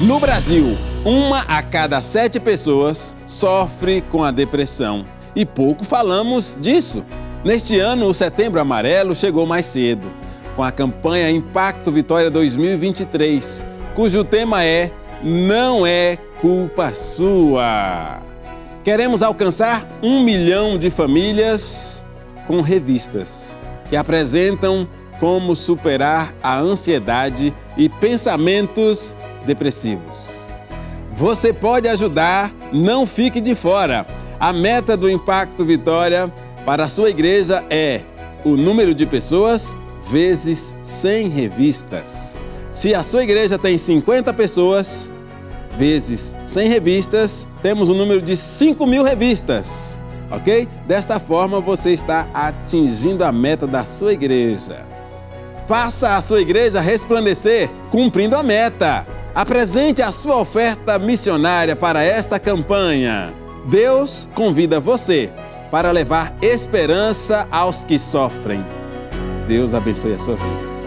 No Brasil, uma a cada sete pessoas sofre com a depressão. E pouco falamos disso. Neste ano, o Setembro Amarelo chegou mais cedo, com a campanha Impacto Vitória 2023, cujo tema é Não é culpa sua. Queremos alcançar um milhão de famílias com revistas que apresentam como superar a ansiedade e pensamentos depressivos. Você pode ajudar, não fique de fora. A meta do Impacto Vitória para a sua igreja é o número de pessoas vezes 100 revistas. Se a sua igreja tem 50 pessoas, vezes 100 revistas, temos um número de 5 mil revistas, ok? Desta forma você está atingindo a meta da sua igreja. Faça a sua igreja resplandecer, cumprindo a meta. Apresente a sua oferta missionária para esta campanha. Deus convida você para levar esperança aos que sofrem. Deus abençoe a sua vida.